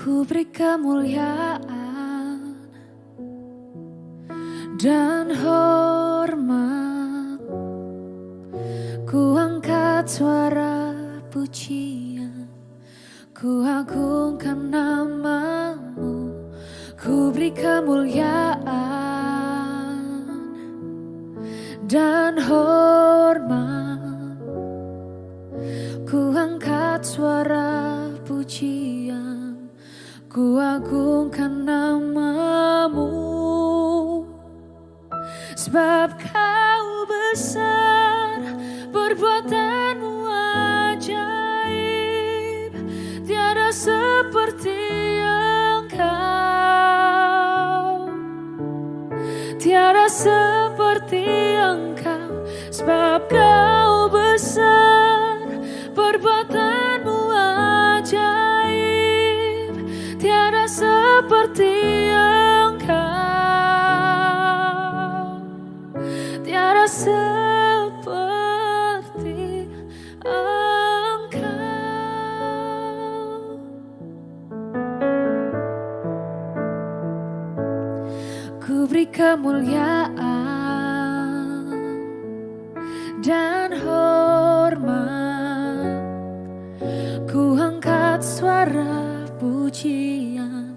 Ku beri kemuliaan dan hormat. Ku angkat suara pujian. Ku agungkan namamu. Ku beri kemuliaan dan hormat Sebab kau besar Perbuatanmu ajaib. Tiada seperti engkau Tiada seperti engkau Sebab kau besar Perbuatanmu ajaib. Tiada seperti seperti engkau. Ku beri kemuliaan dan hormat. Ku angkat suara pujian.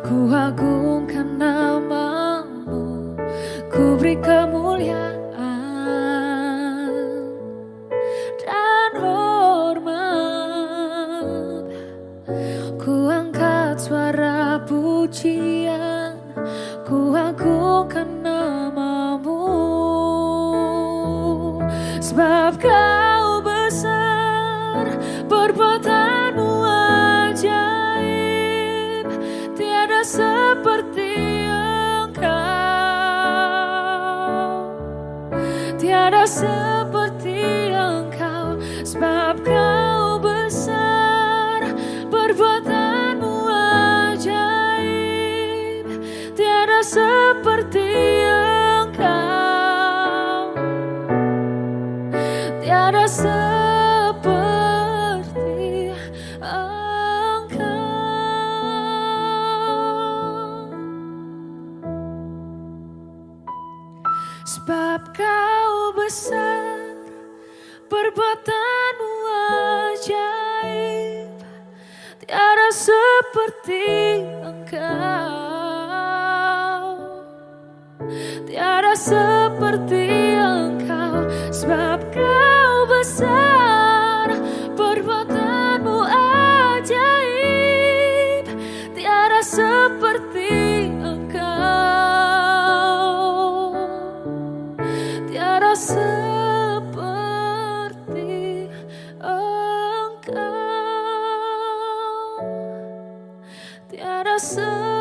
Ku agungkan namamu Ku beri kemuliaan pujian Ku agungkan namamu. Sebab kau besar Perbuatanmu ajaib Tiada seperti Tiada seperti engkau Sebab kau besar Perbuatan seperti engkau. Tiada seperti Sebab kau besar, perbuatanmu ajaib, tiada seperti engkau. Tiada seperti engkau, sebab kau besar, perbuatanmu ajaib, tiada seperti So.